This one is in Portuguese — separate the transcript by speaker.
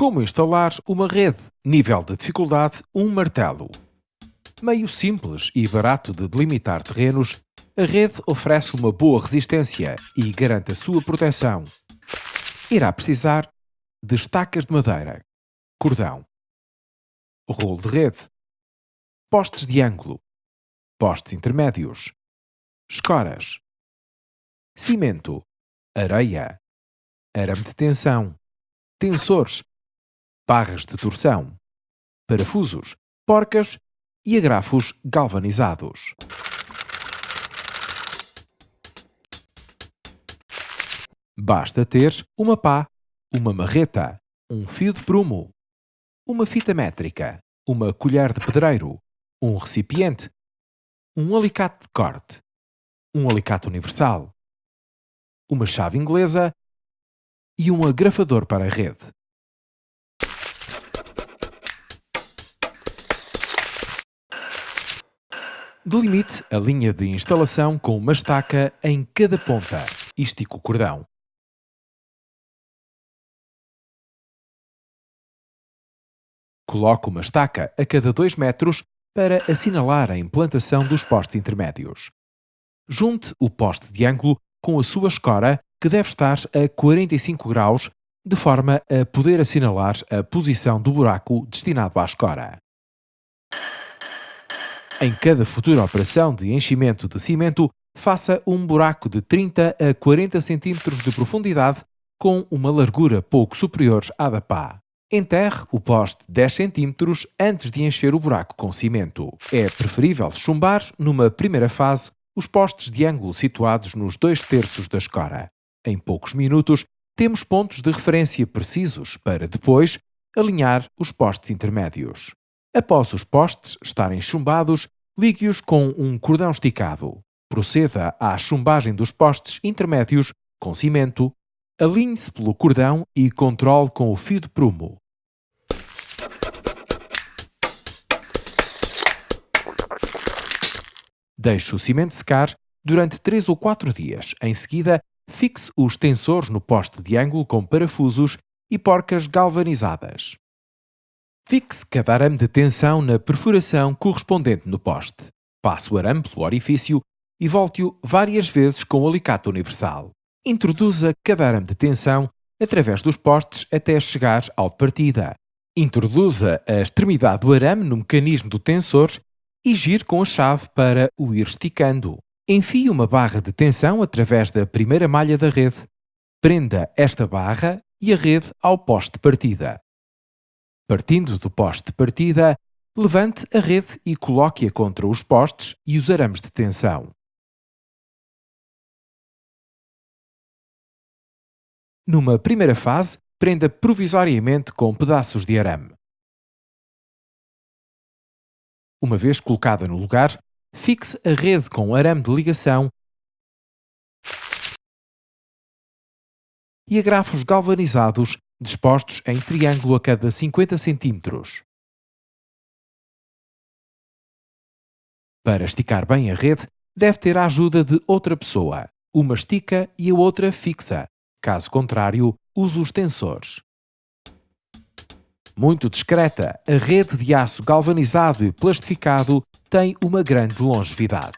Speaker 1: Como instalar uma rede? Nível de dificuldade 1 um martelo. Meio simples e barato de delimitar terrenos, a rede oferece uma boa resistência e garante a sua proteção. Irá precisar de estacas de madeira, cordão, rolo de rede, postes de ângulo, postes intermédios, escoras, cimento, areia, arame de tensão, tensores, barras de torção, parafusos, porcas e agrafos galvanizados. Basta ter uma pá, uma marreta, um fio de prumo, uma fita métrica, uma colher de pedreiro, um recipiente, um alicate de corte, um alicate universal, uma chave inglesa e um agrafador para a rede. Delimite a linha de instalação com uma estaca em cada ponta e estique o cordão. Coloque uma estaca a cada 2 metros para assinalar a implantação dos postes intermédios. Junte o poste de ângulo com a sua escora, que deve estar a 45 graus, de forma a poder assinalar a posição do buraco destinado à escora. Em cada futura operação de enchimento de cimento, faça um buraco de 30 a 40 cm de profundidade com uma largura pouco superior à da pá. Enterre o poste 10 cm antes de encher o buraco com cimento. É preferível chumbar, numa primeira fase, os postes de ângulo situados nos dois terços da escora. Em poucos minutos, temos pontos de referência precisos para depois alinhar os postes intermédios. Após os postes estarem chumbados, ligue-os com um cordão esticado. Proceda à chumbagem dos postes intermédios com cimento, alinhe-se pelo cordão e controle com o fio de prumo. Deixe o cimento secar durante 3 ou 4 dias. Em seguida, fixe os tensores no poste de ângulo com parafusos e porcas galvanizadas. Fixe cada arame de tensão na perfuração correspondente no poste. Passe o arame pelo orifício e volte-o várias vezes com o alicate universal. Introduza cada arame de tensão através dos postes até chegar ao de partida. Introduza a extremidade do arame no mecanismo do tensor e gire com a chave para o ir esticando. Enfie uma barra de tensão através da primeira malha da rede. Prenda esta barra e a rede ao poste de partida. Partindo do poste de partida, levante a rede e coloque-a contra os postes e os arames de tensão. Numa primeira fase, prenda provisoriamente com pedaços de arame. Uma vez colocada no lugar, fixe a rede com arame de ligação e agrafos galvanizados dispostos em triângulo a cada 50 cm. Para esticar bem a rede, deve ter a ajuda de outra pessoa. Uma estica e a outra fixa. Caso contrário, use os tensores. Muito discreta, a rede de aço galvanizado e plastificado tem uma grande longevidade.